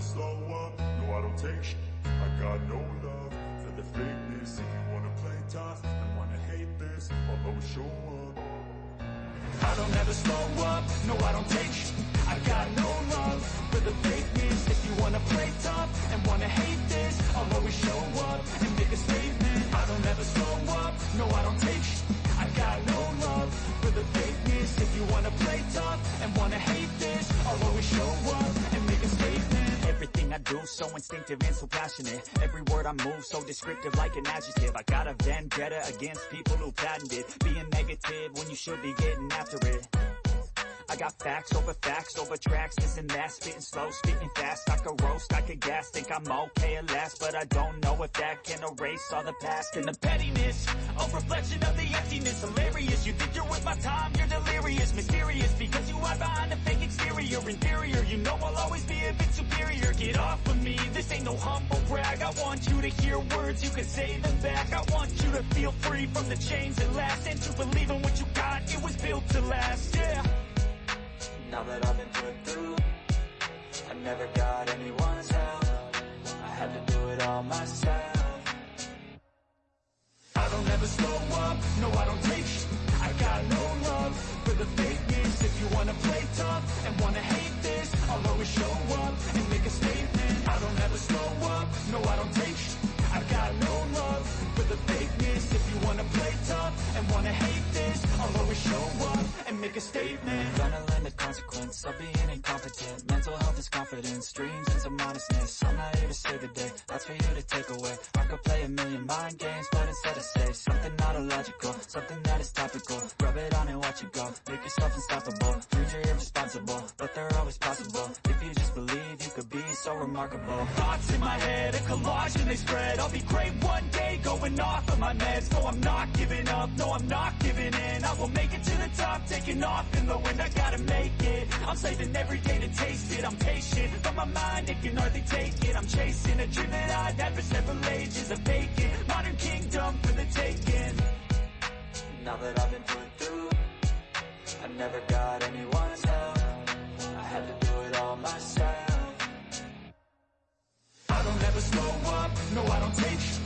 never slow up, no I don't take sh I got no love for the fakeness. If you wanna play tough and wanna hate this I'll always show up. I don't ever slow up, no I don't take sh I got no love for the fakeness. If you wanna play tough and wanna hate this I'll always show up and make a statement. I don't ever slow up, no I don't take sh I got no love for the fakeness. If you wanna play tough and wanna hate this I'll always show up do so instinctive and so passionate. Every word I move so descriptive like an adjective. I got a vendetta against people who patented Being negative when you should be getting after it. I got facts over facts over tracks, this and that Spitting slow, spitting fast, I could roast, I could gas Think I'm okay at last, but I don't know if that can erase all the past And the pettiness, a reflection of the emptiness. Hilarious, you think you're worth my time, you're delirious. Mysterious, because you hide behind a fake exterior no humble brag. I want you to hear words, you can say them back. I want you to feel free from the chains that last. And to believe in what you got, it was built to last, yeah. Now that I've been put through I never got anyone's help. I had to do it all myself. I don't ever slow up, no I don't take. I got no love for the fakeness show up and make a statement. I'm Gonna learn the consequence of being incompetent. Mental health is confidence, dreams and some honestness I'm not here to save the day, that's for you to take away. I could play a million mind games, but instead I say Something not illogical, something that is topical. Rub it on and watch it go, make yourself unstoppable are irresponsible, but they're always possible. If you just believe, you could be so remarkable. Thoughts in my head, a collage and they spread. I'll be great one day, going off of my meds. No, I'm not giving up, no, I'm not giving in. I will make it to the top, taking off in the wind. I gotta make it, I'm saving every day to taste it. I'm patient, but my mind, it can hardly take it. I'm chasing a dream that I'd had for several ages A vacant, modern kingdom for the taking. Now that I've been put through I never got anyone's help. I had to do it all myself. I don't ever slow up, no I don't take